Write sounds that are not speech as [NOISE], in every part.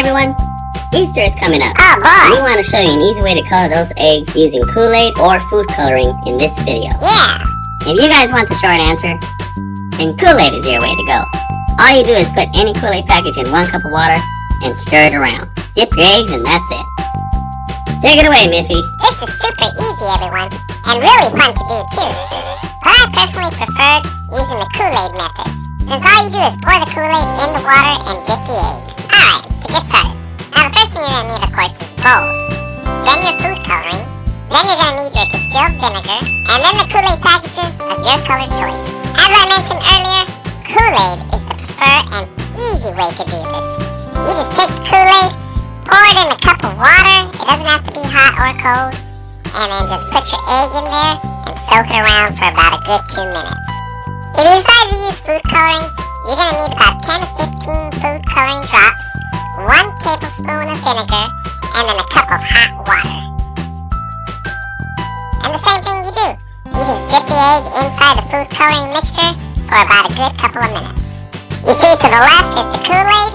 everyone! Easter is coming up. Ah, oh boy! We want to show you an easy way to color those eggs using Kool-Aid or food coloring in this video. Yeah. If you guys want the short answer, then Kool-Aid is your way to go. All you do is put any Kool-Aid package in one cup of water and stir it around. Dip your eggs and that's it. Take it away, Miffy. This is super easy, everyone, and really fun to do too. But I personally preferred using the Kool-Aid method, since all you do is pour the Kool-Aid in the water and dip the egg. Bowls. Then your food coloring. Then you're gonna need your distilled vinegar, and then the Kool-Aid packages of your color choice. As I mentioned earlier, Kool-Aid is the preferred and easy way to do this. You just take the Kool-Aid, pour it in a cup of water. It doesn't have to be hot or cold. And then just put your egg in there and soak it around for about a good two minutes. If you decide to use same thing you do. You just dip the egg inside the food coloring mixture for about a good couple of minutes. You see to the left is the Kool-Aid,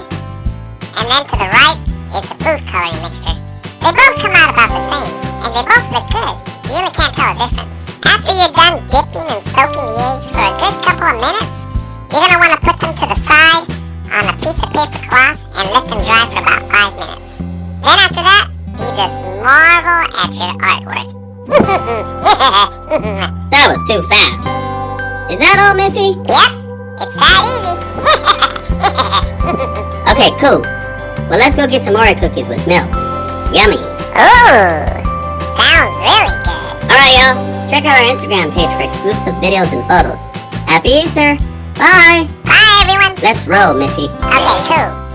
and then to the right is the food coloring mixture. They both come out about the same, and they both look good. You really can't tell a difference. After you're done dipping and soaking the eggs for a good couple of minutes, you're gonna want to put them to the side on a piece of paper cloth and let them dry for about five minutes. Then after that, you just marvel at your artwork. [LAUGHS] That was too fast. Is that all, Miffy? yep, it's that easy. [LAUGHS] Okay, cool. Well, let's go get some Oreo cookies with milk. Yummy. Ooh, sounds really good. Alright, y'all. Check out our Instagram page for exclusive videos and photos. Happy Easter! Bye! Bye, everyone. Let's roll, Miffy. Okay, cool.